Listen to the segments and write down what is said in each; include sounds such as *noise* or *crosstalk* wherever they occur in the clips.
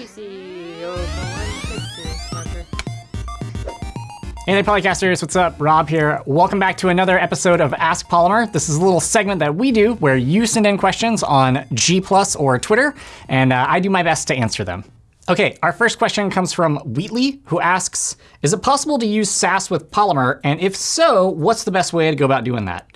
PC. Hey there, Polycasters. What's up? Rob here. Welcome back to another episode of Ask Polymer. This is a little segment that we do where you send in questions on G Plus or Twitter, and uh, I do my best to answer them. OK, our first question comes from Wheatley, who asks, is it possible to use Sass with Polymer? And if so, what's the best way to go about doing that?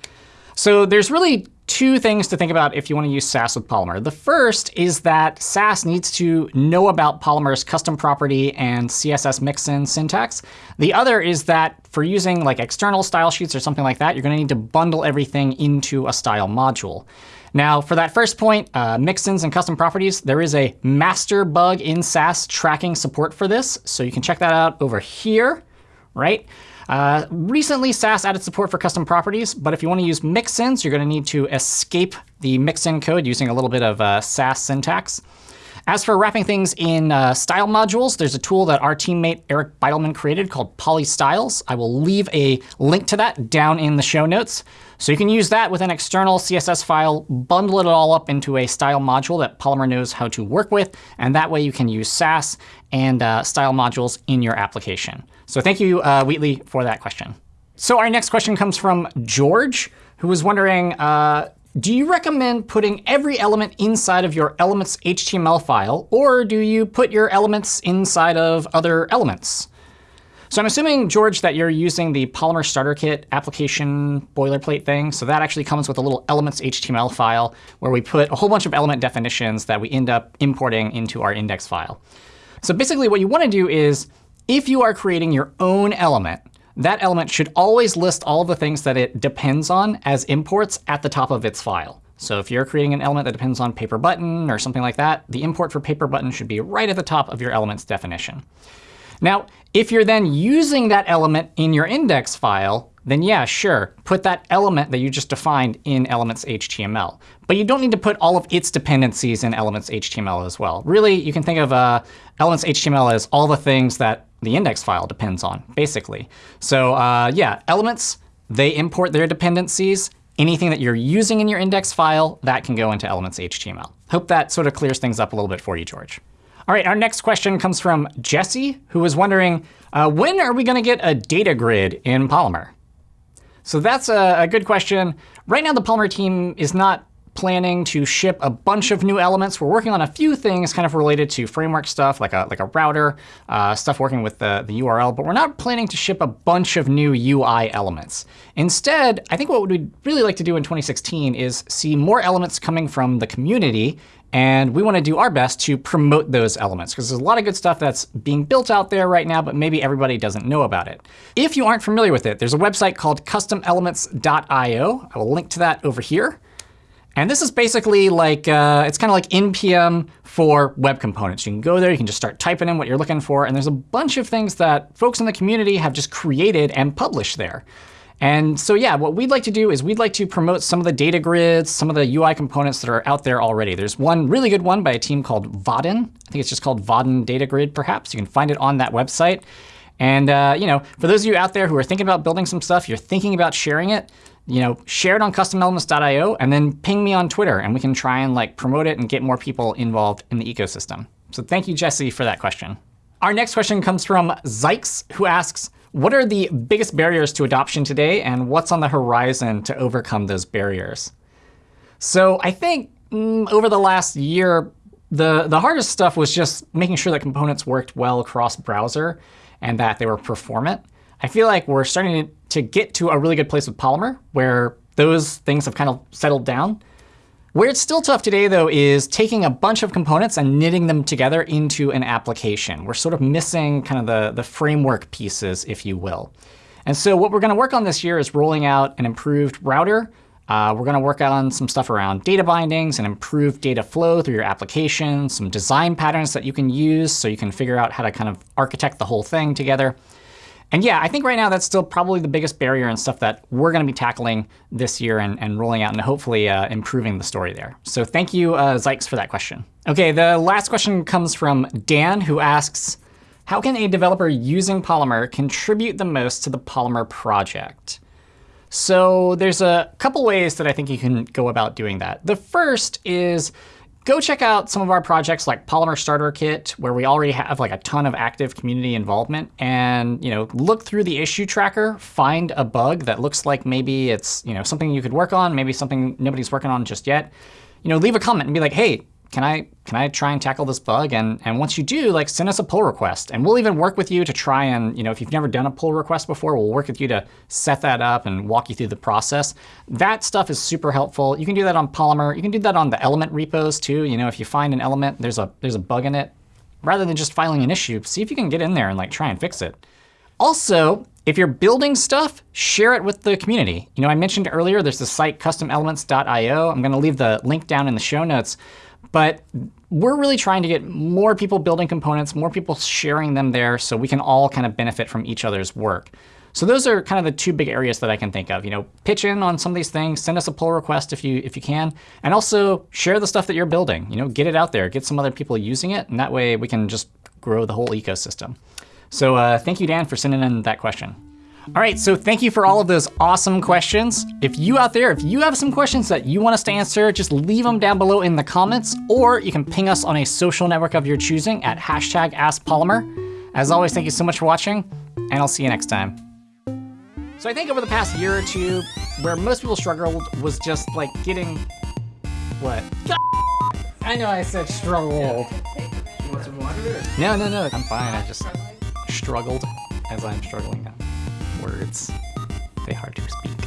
So there's really two things to think about if you want to use Sass with Polymer. The first is that Sass needs to know about Polymer's custom property and CSS mixin syntax. The other is that for using like external style sheets or something like that, you're going to need to bundle everything into a style module. Now, for that first point, uh, mixins and custom properties, there is a master bug in Sass tracking support for this. So you can check that out over here, right? Uh, recently, Sass added support for custom properties, but if you want to use mixins, you're going to need to escape the mixin code using a little bit of uh, Sass syntax. As for wrapping things in uh, style modules, there's a tool that our teammate Eric Bidelman created called PolyStyles. I will leave a link to that down in the show notes. So you can use that with an external CSS file, bundle it all up into a style module that Polymer knows how to work with, and that way you can use Sass and uh, style modules in your application. So thank you, uh, Wheatley, for that question. So our next question comes from George, who was wondering, uh, do you recommend putting every element inside of your elements HTML file, or do you put your elements inside of other elements? So I'm assuming, George, that you're using the Polymer Starter Kit application boilerplate thing. So that actually comes with a little elements HTML file where we put a whole bunch of element definitions that we end up importing into our index file. So basically what you want to do is, if you are creating your own element, that element should always list all the things that it depends on as imports at the top of its file. So if you're creating an element that depends on paper button or something like that, the import for paper button should be right at the top of your element's definition. Now, if you're then using that element in your index file, then yeah, sure, put that element that you just defined in elements HTML. But you don't need to put all of its dependencies in elements HTML as well. Really, you can think of uh, elements HTML as all the things that the index file depends on, basically. So uh, yeah, elements, they import their dependencies. Anything that you're using in your index file, that can go into elements HTML. Hope that sort of clears things up a little bit for you, George. All right, our next question comes from Jesse, who was wondering, uh, when are we going to get a data grid in Polymer? So that's a, a good question. Right now, the Polymer team is not planning to ship a bunch of new elements. We're working on a few things kind of related to framework stuff, like a, like a router, uh, stuff working with the, the URL. But we're not planning to ship a bunch of new UI elements. Instead, I think what we'd really like to do in 2016 is see more elements coming from the community. And we want to do our best to promote those elements, because there's a lot of good stuff that's being built out there right now, but maybe everybody doesn't know about it. If you aren't familiar with it, there's a website called customelements.io. I will link to that over here. And this is basically like, uh, it's kind of like NPM for web components. You can go there, you can just start typing in what you're looking for. And there's a bunch of things that folks in the community have just created and published there. And so yeah, what we'd like to do is we'd like to promote some of the data grids, some of the UI components that are out there already. There's one really good one by a team called Vaadin. I think it's just called Vaadin Data Grid, perhaps. You can find it on that website. And uh, you know, for those of you out there who are thinking about building some stuff, you're thinking about sharing it, you know, share it on customelements.io and then ping me on Twitter, and we can try and like promote it and get more people involved in the ecosystem. So thank you, Jesse, for that question. Our next question comes from Zykes, who asks, what are the biggest barriers to adoption today, and what's on the horizon to overcome those barriers? So I think mm, over the last year, the, the hardest stuff was just making sure that components worked well across browser and that they were performant. I feel like we're starting to get to a really good place with Polymer, where those things have kind of settled down. Where it's still tough today, though, is taking a bunch of components and knitting them together into an application. We're sort of missing kind of the, the framework pieces, if you will. And so what we're going to work on this year is rolling out an improved router. Uh, we're going to work on some stuff around data bindings and improved data flow through your application, some design patterns that you can use so you can figure out how to kind of architect the whole thing together. And yeah, I think right now that's still probably the biggest barrier and stuff that we're going to be tackling this year and, and rolling out and hopefully uh, improving the story there. So thank you, uh, Zykes, for that question. OK, the last question comes from Dan, who asks, how can a developer using Polymer contribute the most to the Polymer project? So there's a couple ways that I think you can go about doing that. The first is go check out some of our projects like Polymer Starter Kit, where we already have like a ton of active community involvement. And you know, look through the issue tracker, find a bug that looks like maybe it's you know something you could work on, maybe something nobody's working on just yet. You know, leave a comment and be like, hey, can I can I try and tackle this bug? And and once you do, like send us a pull request, and we'll even work with you to try and you know if you've never done a pull request before, we'll work with you to set that up and walk you through the process. That stuff is super helpful. You can do that on Polymer. You can do that on the element repos too. You know if you find an element, there's a there's a bug in it, rather than just filing an issue, see if you can get in there and like try and fix it. Also, if you're building stuff, share it with the community. You know, I mentioned earlier there's the site customelements.io. I'm going to leave the link down in the show notes. But we're really trying to get more people building components, more people sharing them there so we can all kind of benefit from each other's work. So those are kind of the two big areas that I can think of. You know, pitch in on some of these things, send us a pull request if you if you can, and also share the stuff that you're building. You know, get it out there, get some other people using it, and that way we can just grow the whole ecosystem. So uh, thank you, Dan, for sending in that question. All right, so thank you for all of those awesome questions. If you out there, if you have some questions that you want us to answer, just leave them down below in the comments, or you can ping us on a social network of your choosing at hashtag AskPolymer. As always, thank you so much for watching, and I'll see you next time. So I think over the past year or two, where most people struggled was just like getting, what? *laughs* I know I said struggled. You want some water? No, no, no, I'm fine. I just struggled as I'm struggling now words. They hard to speak.